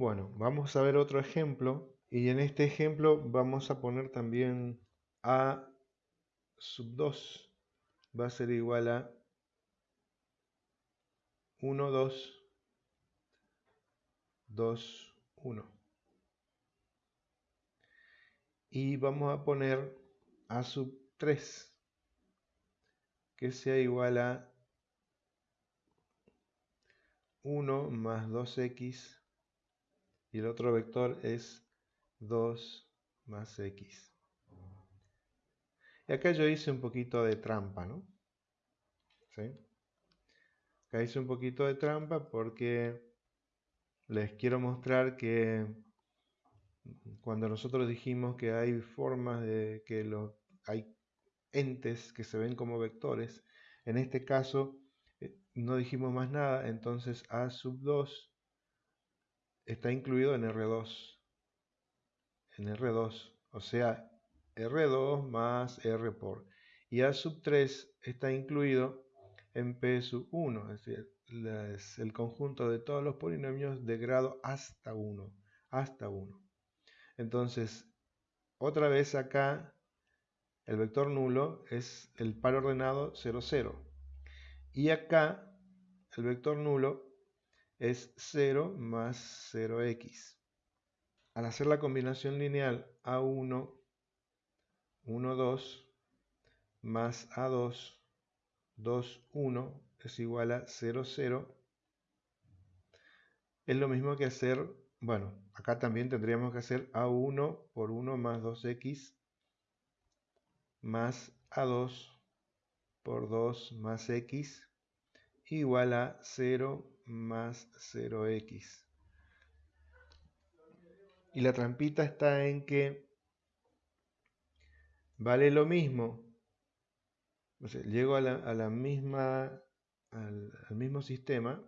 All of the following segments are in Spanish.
Bueno, vamos a ver otro ejemplo y en este ejemplo vamos a poner también a sub 2 va a ser igual a 1, 2, 2, 1. Y vamos a poner a sub 3 que sea igual a 1 más 2x y el otro vector es 2 más x. Y acá yo hice un poquito de trampa, ¿no? ¿Sí? Acá hice un poquito de trampa porque les quiero mostrar que cuando nosotros dijimos que hay formas de que los, hay entes que se ven como vectores, en este caso eh, no dijimos más nada, entonces A sub 2 está incluido en R2. En R2, o sea, R2 más R por. Y A sub 3 está incluido en P sub 1, es decir, es el conjunto de todos los polinomios de grado hasta 1. Hasta 1. Entonces, otra vez acá, el vector nulo es el par ordenado 0, 0. Y acá, el vector nulo es 0 más 0x. Al hacer la combinación lineal A1, 1, 2, más A2, 2, 1, es igual a 0, 0, es lo mismo que hacer, bueno, acá también tendríamos que hacer A1 por 1 más 2x más A2 por 2 más x igual a 0 más 0x. Y la trampita está en que vale lo mismo. llego a la, misma, al, mismo sistema.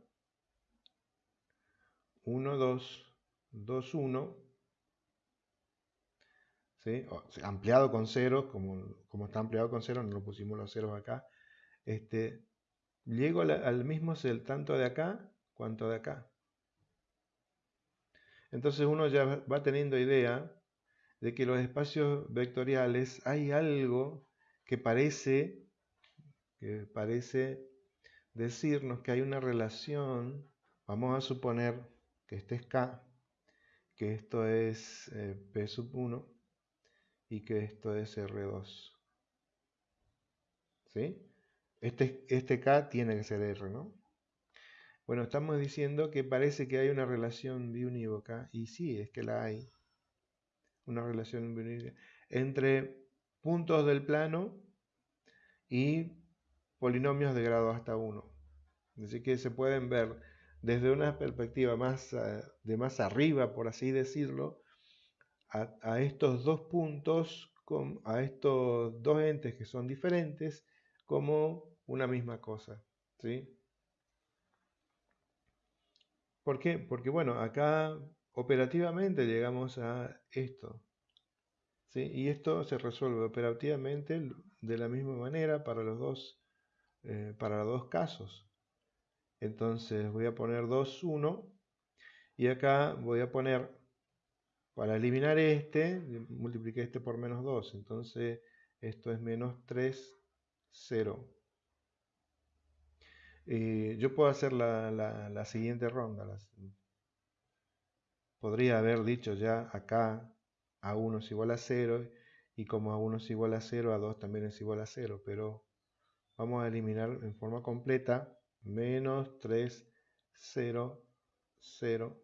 1, 2, 2, 1. ampliado con ceros, como, como está ampliado con ceros, no lo pusimos los ceros acá. Este, llego al mismo tanto de acá cuanto de acá. Entonces uno ya va teniendo idea de que los espacios vectoriales hay algo que parece, que parece decirnos que hay una relación, vamos a suponer que este es K, que esto es eh, P sub 1 y que esto es R2. ¿Sí? Este, este K tiene que ser R, ¿no? Bueno, estamos diciendo que parece que hay una relación biunívoca, y sí, es que la hay. Una relación biunívoca entre puntos del plano y polinomios de grado hasta 1. Así que se pueden ver desde una perspectiva más eh, de más arriba, por así decirlo, a, a estos dos puntos, a estos dos entes que son diferentes, como una misma cosa. ¿sí? ¿Por qué? Porque bueno, acá operativamente llegamos a esto. ¿sí? Y esto se resuelve operativamente de la misma manera para los dos, eh, para los dos casos. Entonces voy a poner 2, 1 y acá voy a poner, para eliminar este, multipliqué este por menos 2. Entonces esto es menos 3, 0. Eh, yo puedo hacer la, siguiente ronda. podría haber dicho ya acá A1 es igual a 0 y como A1 es igual a 0, A2 también es igual a 0, pero vamos a eliminar en forma completa menos 3, 0, 0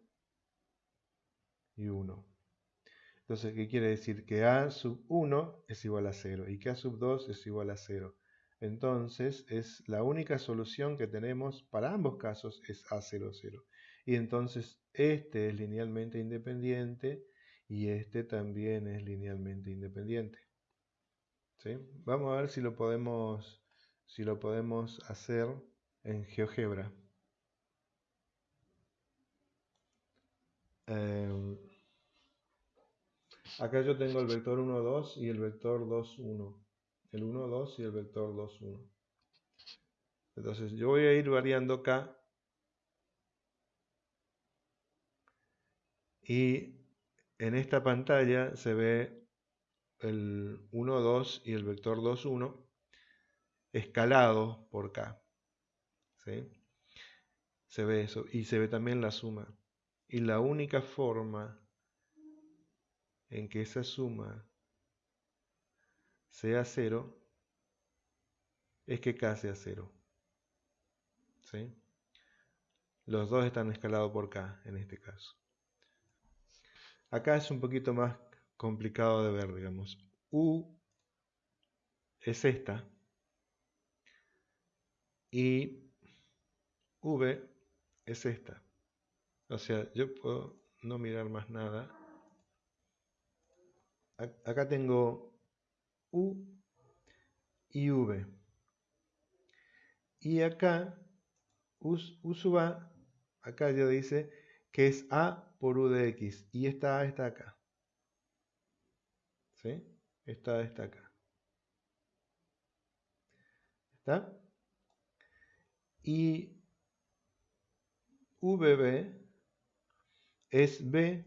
y 1. Entonces, ¿qué quiere decir? Que A sub 1 es igual a 0 y que A sub 2 es igual a 0. Entonces es la única solución que tenemos para ambos casos es A00. Y entonces este es linealmente independiente y este también es linealmente independiente. ¿Sí? Vamos a ver si lo podemos, si lo podemos hacer en GeoGebra. Em, acá yo tengo el vector 1, 2 y el vector 2, 1 el 1, 2 y el vector 2, 1. Entonces yo voy a ir variando acá Y en esta pantalla se ve el 1, 2 y el vector 2, 1 escalado por K. ¿sí? Se ve eso. Y se ve también la suma. Y la única forma en que esa suma sea cero es que K sea cero. ¿sí? Los dos están escalados por K en este caso. Acá es un poquito más complicado de ver, digamos. U es esta y V es esta. O sea, yo puedo no mirar más nada. Acá tengo U y V. Y acá U, acá ya dice que es A por U de X. Y esta A está acá. ¿Sí? Esta A está acá. ¿Está? Y VB es B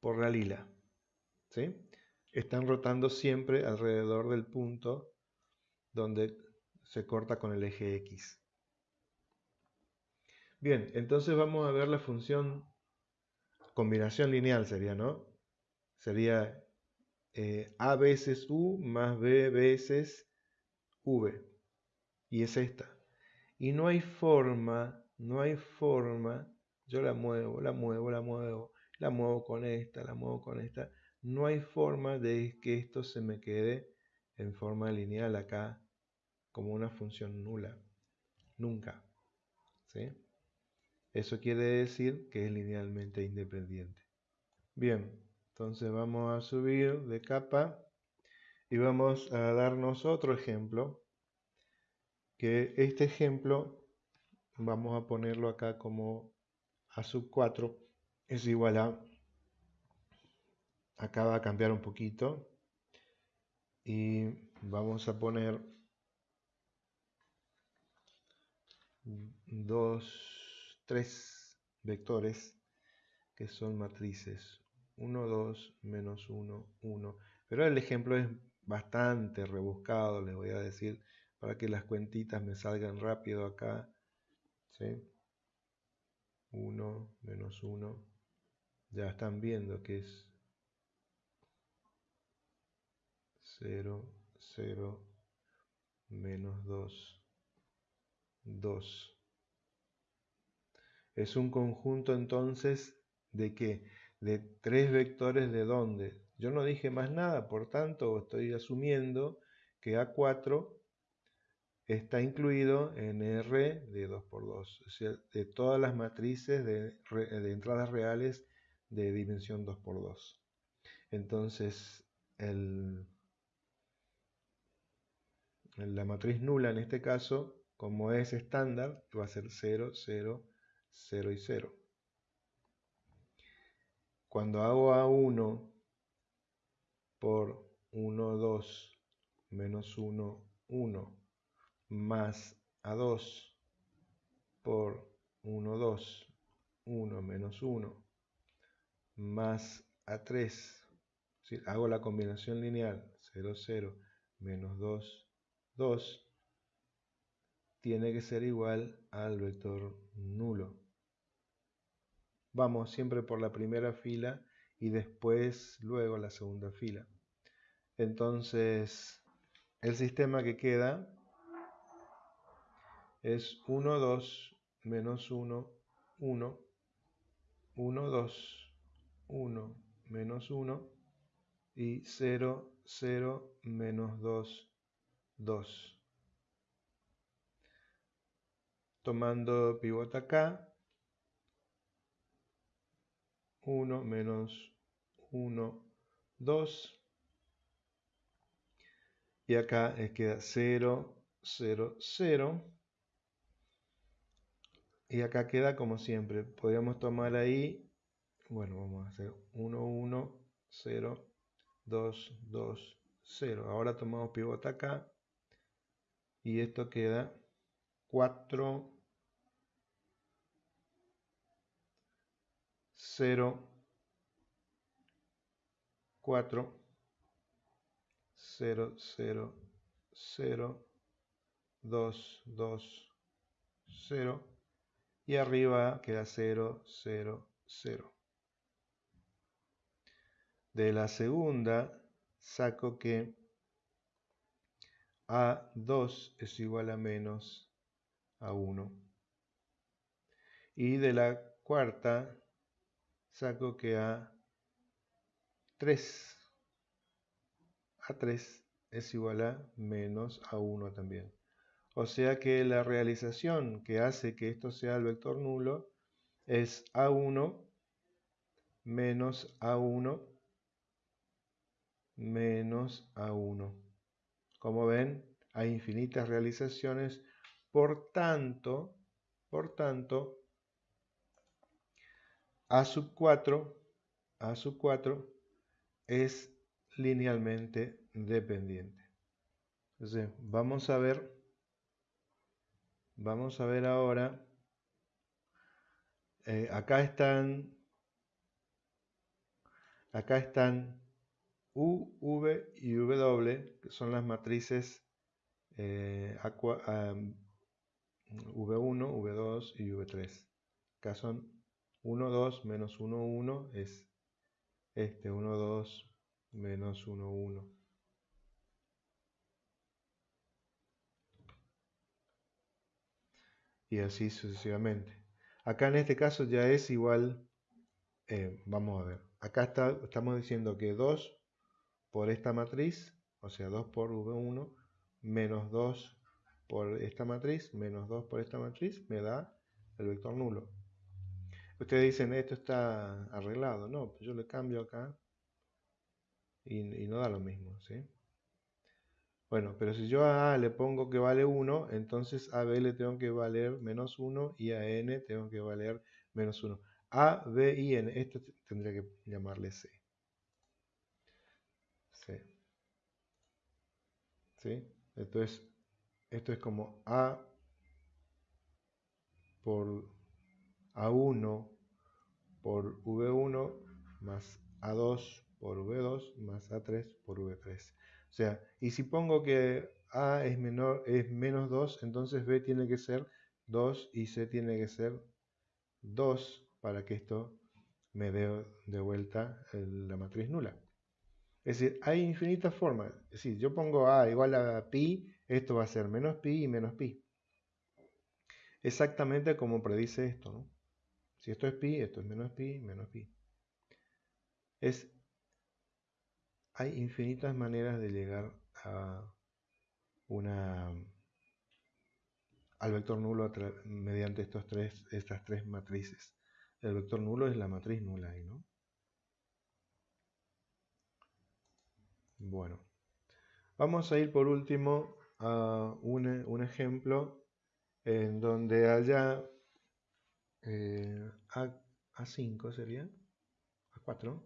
por la lila. ¿sí? Están rotando siempre alrededor del punto donde se corta con el eje X. Bien, entonces vamos a ver la función combinación lineal sería, ¿no? Sería eh, A veces U más B veces V. Y es esta. Y no hay forma, no hay forma, yo la muevo, la muevo, la muevo, la muevo con esta, la muevo con esta. No hay forma de que esto se me quede en forma lineal acá como una función nula. Nunca. ¿Sí? Eso quiere decir que es linealmente independiente. Bien, entonces vamos a subir de capa y vamos a darnos otro ejemplo. Que este ejemplo vamos a ponerlo acá como a sub 4 es igual a acá va a cambiar un poquito y vamos a poner dos tres vectores que son matrices 1, 2, menos 1, 1. Pero el ejemplo es bastante rebuscado, les voy a decir, para que las cuentitas me salgan rápido acá. 1, menos 1. Ya están viendo que es 0, 0, menos 2, 2. Es un conjunto entonces de qué? De tres vectores de dónde. Yo no dije más nada, por tanto estoy asumiendo que A4 está incluido en R de 2x2, o sea, de todas las matrices de, entradas reales de dimensión 2x2. Entonces, la matriz nula en este caso, como es estándar, va a ser 0, 0, 0 y 0. Cuando hago A1 por 1, 2, menos 1, 1, más A2 por 1, 2, 1, menos 1, más A3, hago la combinación lineal 0, 0, menos 2, 2, tiene que ser igual al vector nulo. Vamos siempre por la primera fila y después luego la segunda fila. Entonces, el sistema que queda es 1, 2, menos 1, 1, 1, 2, 1, menos 1 y 0, 0, menos 2, 2. tomando pivote acá, 1 menos 1, 2, y acá queda 0, 0, 0, y acá queda como siempre, podríamos tomar ahí, bueno, vamos a hacer 1, 1, 0, 2, 2, 0, ahora tomamos pivote acá, y esto queda 4, 0, 4, 0, 0, 0, 2, 2, 0 y arriba queda 0, 0, 0. De la segunda saco que a2 es igual a menos A1. Y de la cuarta saco que A3. A3 es igual a menos A1 también. O sea que la realización que hace que esto sea el vector nulo es A1 menos A1 menos A1. Como ven, hay infinitas realizaciones, por tanto, por tanto, a sub 4, a sub 4 es linealmente dependiente. Entonces, vamos a ver, vamos a ver ahora, eh, acá están, acá están U, V y W, que son las matrices eh, V1, V2 y V3. Acá son 1, 2, menos 1, 1 es este 1, 2, menos 1, 1. Y así sucesivamente. Acá en este caso ya es igual, eh, vamos a ver, acá está, estamos diciendo que 2 por esta matriz, o sea 2 por V1 menos 2 por esta matriz, menos 2 por esta matriz, me da el vector nulo. Ustedes dicen, esto está arreglado. No, pues yo le cambio acá y, no da lo mismo, ¿sí? Bueno, pero si yo a A le pongo que vale 1, entonces a B tengo que valer menos 1 y a N tengo que valer menos 1. A, B y N, esto tendría que llamarle C. Entonces, esto es como A por A1 por V1 más A2 por V2 más A3 por V3. O sea, y si pongo que A es, menor, es menos 2, entonces B tiene que ser 2 y C tiene que ser 2 para que esto me dé de vuelta la matriz nula. Es decir, hay infinitas formas. Si yo pongo A igual a pi, esto va a ser menos pi y menos pi. Exactamente como predice esto, ¿no? Si esto es pi, esto es menos pi, menos pi. Es, hay infinitas maneras de llegar a una al vector nulo mediante estos tres, estas tres matrices. El vector nulo es la matriz nula ahí, ¿no? Bueno, vamos a ir por último a un, ejemplo en donde allá eh, a, a 5 sería, a 4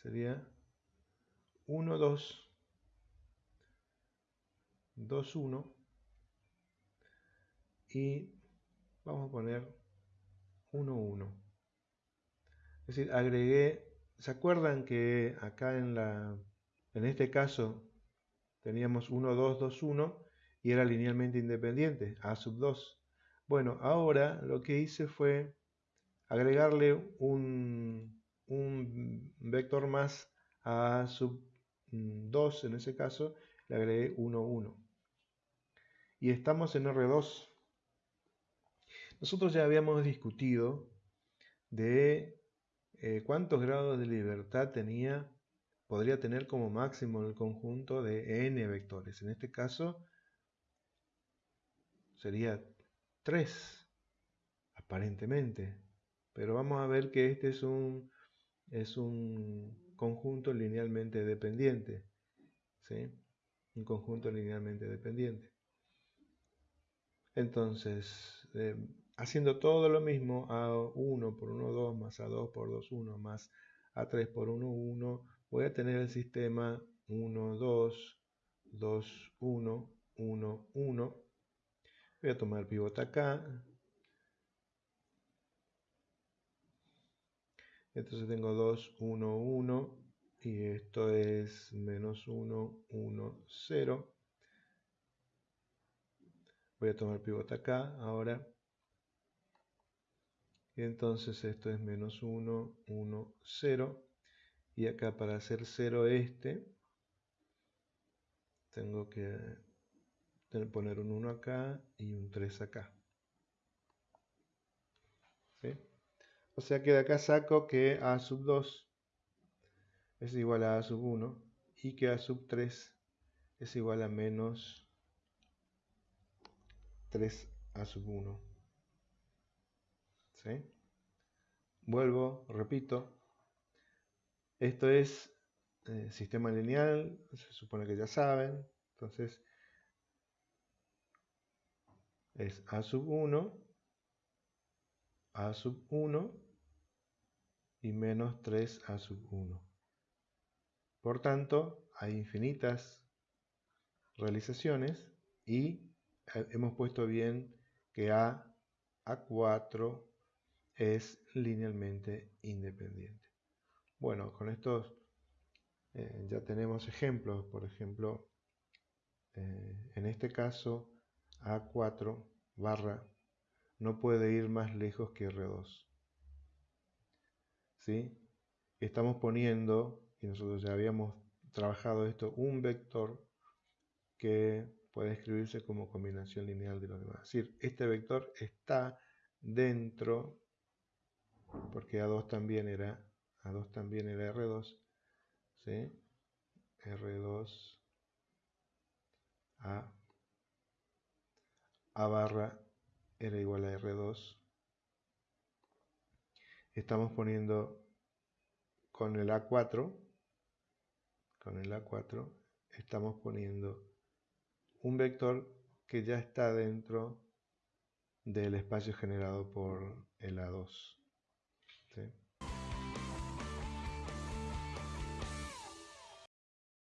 sería 1, 2, 2, 1 y vamos a poner 1, 1. Es decir, agregué ¿Se acuerdan que acá en, la, en este caso teníamos 1, 2, 2, 1 y era linealmente independiente, A sub 2? Bueno, ahora lo que hice fue agregarle un, un vector más a A sub 2, en ese caso, le agregué 1, 1. Y estamos en R2. Nosotros ya habíamos discutido de eh, cuántos grados de libertad tenía, podría tener como máximo el conjunto de n vectores. En este caso sería 3, aparentemente. Pero vamos a ver que este es un, es un conjunto linealmente dependiente. ¿sí? Un conjunto linealmente dependiente. Entonces, eh, haciendo todo lo mismo a 1 por 1, 2, más a 2 por 2, 1, más a 3 por 1, 1, voy a tener el sistema 1, 2, 2, 1, 1, 1. Voy a tomar pivot acá. Entonces tengo 2, 1, 1 y esto es menos 1, 1, 0. Voy a tomar pivot acá ahora. Y entonces esto es menos 1, 1, 0. Y acá para hacer 0 este, tengo que poner un 1 acá y un 3 acá. O sea que de acá saco que A sub 2 es igual a A sub 1 y que A sub 3 es igual a menos 3A sub 1. ¿Sí? Vuelvo, repito. Esto es eh, sistema lineal, se supone que ya saben. Entonces, es A sub 1, A sub 1 y menos 3A sub 1. Por tanto, hay infinitas realizaciones y eh, hemos puesto bien que A, A4 es linealmente independiente. Bueno, con estos eh, ya tenemos ejemplos. Por ejemplo, eh, en este caso, A4 barra no puede ir más lejos que R2. Estamos poniendo, y nosotros ya habíamos trabajado esto, un vector que puede escribirse como combinación lineal de los demás. Es decir, este vector está dentro, porque A2 también era, A2 también era R2, R2 A, A barra era igual a R2 estamos poniendo con el A4, con el A4, estamos poniendo un vector que ya está dentro del espacio generado por el A2.